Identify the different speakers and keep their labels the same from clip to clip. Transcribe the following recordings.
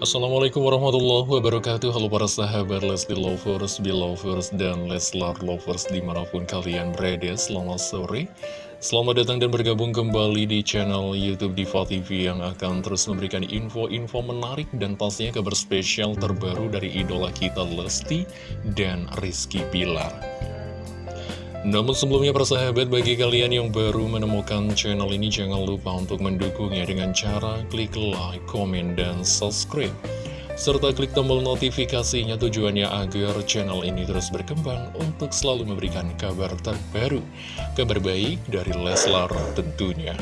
Speaker 1: Assalamualaikum warahmatullahi wabarakatuh. Halo para sahabat Lesti Lovers, Belovers, dan Leslar Lovers di mana pun kalian berada. Selamat sore. Selamat datang dan bergabung kembali di channel Youtube Diva TV Yang akan terus memberikan info-info menarik dan pastinya kabar spesial terbaru dari idola kita Lesti dan Rizky Pilar namun sebelumnya persahabat bagi kalian yang baru menemukan channel ini jangan lupa untuk mendukungnya dengan cara klik like, komen, dan subscribe. Serta klik tombol notifikasinya tujuannya agar channel ini terus berkembang untuk selalu memberikan kabar terbaru, kabar baik dari Leslar tentunya.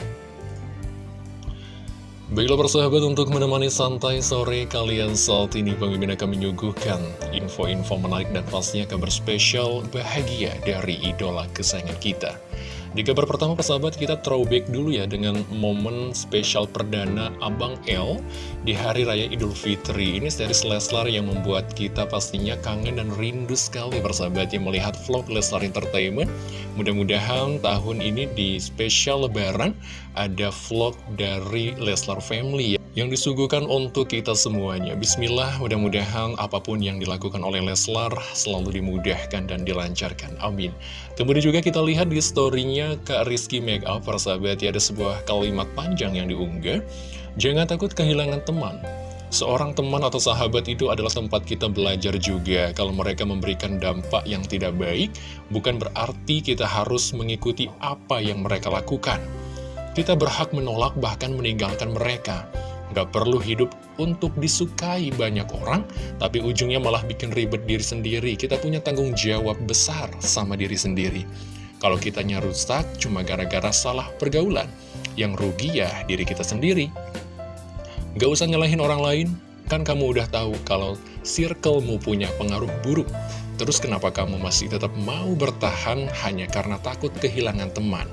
Speaker 1: Baiklah persahabat untuk menemani santai sore kalian saat ini Mimin akan menyuguhkan info-info menarik dan pastinya kabar spesial bahagia dari idola kesayangan kita di kabar pertama persahabat kita throwback dulu ya dengan momen spesial perdana Abang L di Hari Raya Idul Fitri. Ini series Leslar yang membuat kita pastinya kangen dan rindu sekali persahabat yang melihat vlog Leslar Entertainment. Mudah-mudahan tahun ini di spesial lebaran ada vlog dari Leslar Family ya yang disuguhkan untuk kita semuanya. Bismillah, mudah-mudahan apa pun yang dilakukan oleh Leslar selalu dimudahkan dan dilancarkan. Amin. Kemudian juga kita lihat di storynya Kak Rizky Makeup, persahabat, ya ada sebuah kalimat panjang yang diunggah. Jangan takut kehilangan teman. Seorang teman atau sahabat itu adalah tempat kita belajar juga. Kalau mereka memberikan dampak yang tidak baik, bukan berarti kita harus mengikuti apa yang mereka lakukan. Kita berhak menolak bahkan meninggalkan mereka. Gak perlu hidup untuk disukai banyak orang, tapi ujungnya malah bikin ribet diri sendiri. Kita punya tanggung jawab besar sama diri sendiri. Kalau kitanya rusak cuma gara-gara salah pergaulan, yang rugi ya diri kita sendiri. Gak usah nyalahin orang lain, kan kamu udah tahu kalau circlemu punya pengaruh buruk. Terus kenapa kamu masih tetap mau bertahan hanya karena takut kehilangan teman?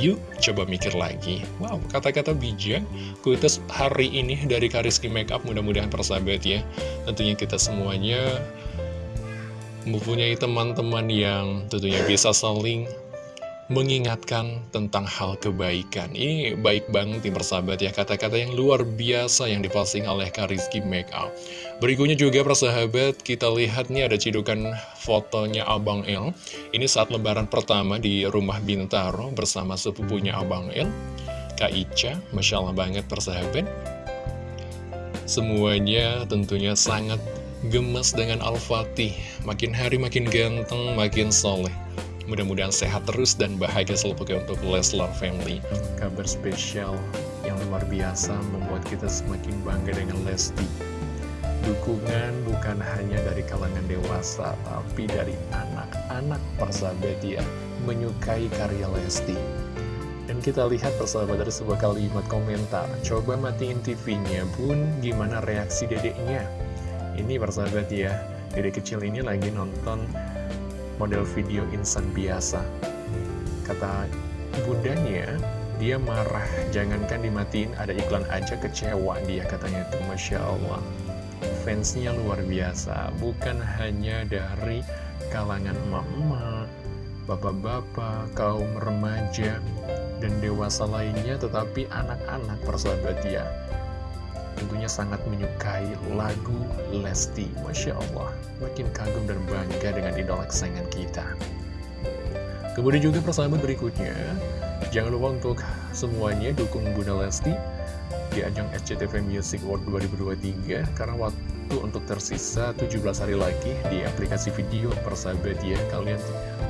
Speaker 1: Yuk, coba mikir lagi. Wow, kata-kata bijak, kuitus hari ini dari Kariski Makeup, mudah-mudahan persahabat ya. Tentunya kita semuanya mempunyai teman-teman yang tentunya bisa saling mengingatkan tentang hal kebaikan. Ini baik banget nih persahabat ya, kata-kata yang luar biasa yang diposting oleh Kariski Makeup. Berikutnya juga persahabat, kita lihat nih ada cidukan fotonya Abang El. Ini saat lebaran pertama di rumah Bintaro bersama sepupunya Abang El, Kak Ica, Masya Allah banget persahabat. Semuanya tentunya sangat gemes dengan Al-Fatih. Makin hari makin ganteng, makin soleh. Mudah-mudahan sehat terus dan bahagia selalu untuk Leslar Family. Kabar spesial yang luar biasa membuat kita semakin bangga dengan Lesti. Dukungan bukan hanya dari kalangan dewasa, tapi dari anak-anak persahabat ya, menyukai karya Lesti. Dan kita lihat persahabat dari sebuah kalimat komentar, coba matiin TV-nya bun, gimana reaksi dedeknya? Ini persahabat ya, dedek kecil ini lagi nonton model video insan biasa. Kata bundanya, dia marah, jangankan dimatiin, ada iklan aja kecewa dia katanya itu, Masya Allah. Fansnya luar biasa, bukan hanya dari kalangan emak-emak, bapak-bapak, kaum remaja, dan dewasa lainnya, tetapi anak-anak persahabat dia tentunya sangat menyukai lagu Lesti. Masya Allah, makin kagum dan bangga dengan idola kesayangan kita. Kemudian juga persahabat berikutnya, jangan lupa untuk semuanya dukung Bunda Lesti di ajang SCTV Music World 2023 karena waktu untuk tersisa 17 hari lagi di aplikasi video persahabat ya kalian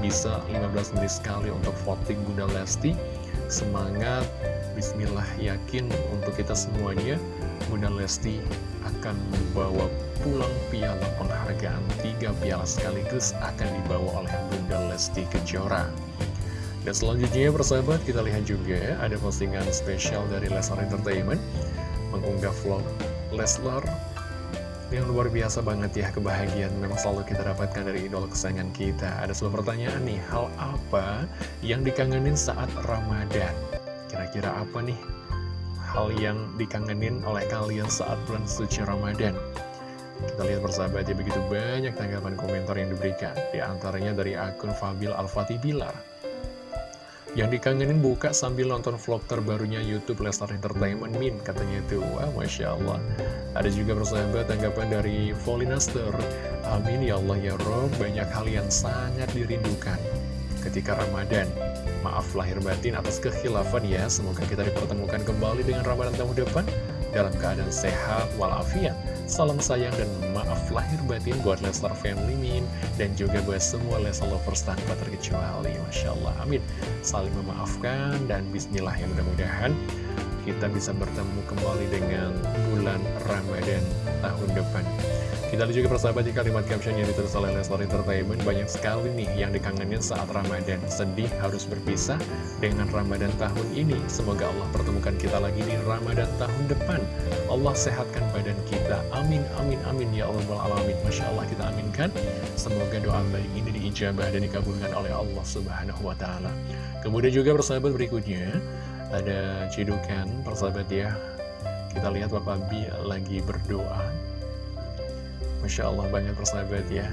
Speaker 1: bisa 15 menit sekali untuk voting Bunda Lesti semangat Bismillah yakin untuk kita semuanya Bunda Lesti akan membawa pulang piala penghargaan tiga piala sekaligus akan dibawa oleh Bunda Lesti Kejora. Dan selanjutnya persahabat kita lihat juga ada postingan spesial dari Leslar Entertainment mengunggah vlog Leslar yang luar biasa banget ya kebahagiaan memang selalu kita dapatkan dari idola kesayangan kita. Ada sebuah pertanyaan nih, hal apa yang dikangenin saat Ramadan? Kira-kira apa nih hal yang dikangenin oleh kalian saat bulan suci Ramadan. Kita lihat persahabat ya begitu banyak tanggapan komentar yang diberikan. Di antaranya dari akun Fabil Al-Fatih Bilar. Yang dikangenin buka sambil nonton vlog terbarunya Youtube Leslar Entertainment Min Katanya itu, wah Masya Allah Ada juga persahabat tanggapan dari Volinaster Amin ya Allah ya Rob Banyak hal yang sangat dirindukan ketika Ramadan. Maaf lahir batin atas kekhilafan ya. Semoga kita dipertemukan kembali dengan Ramadan tahun depan Dalam keadaan sehat walafiat. Salam sayang dan maaf lahir batin buat Leslar Family Min Dan juga buat semua Leslar Lovers tanpa terkecuali. Masya Allah, amin. Saling memaafkan dan bismillah yang mudah-mudahan Kita bisa bertemu kembali dengan bulan Ramadan tahun depan kita lihat juga persahabat di kalimat caption yang ditulis oleh Leslar Entertainment Banyak sekali nih yang dikangenin saat Ramadan. Sedih harus berpisah dengan Ramadan tahun ini. Semoga Allah pertemukan kita lagi di Ramadan tahun depan. Allah sehatkan badan kita. Amin, amin, amin. Ya Allah alamin. Masya Allah kita aminkan. Semoga doa baik ini diijabah dan dikabulkan oleh Allah Subhanahu Wa Taala. Kemudian juga persahabat berikutnya Ada cidukan persahabat ya. Kita lihat Bapak Bi lagi berdoa Masya Allah banyak persahabat ya.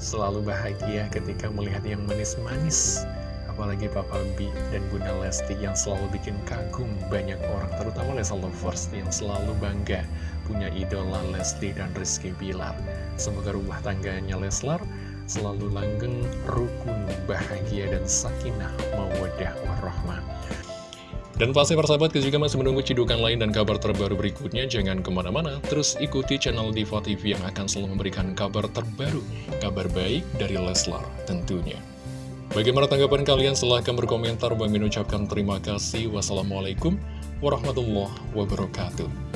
Speaker 1: Selalu bahagia ketika melihat yang manis-manis. Apalagi Papa B dan Bunda Lesti yang selalu bikin kagum banyak orang Terutama Lesa Lovers yang selalu bangga Punya idola Lesti dan Rizky Bilar. Semoga rumah tangganya Leslar selalu langgeng, rukun, bahagia, dan sakinah, mawadah, warahmah dan pasti persahabat kita juga masih menunggu cidukan lain dan kabar terbaru berikutnya. Jangan ke mana-mana, terus ikuti channel Diva TV yang akan selalu memberikan kabar terbaru, kabar baik dari Leslar tentunya. Bagaimana tanggapan kalian? Silahkan berkomentar. Bang ucapkan terima kasih. Wassalamualaikum warahmatullahi wabarakatuh.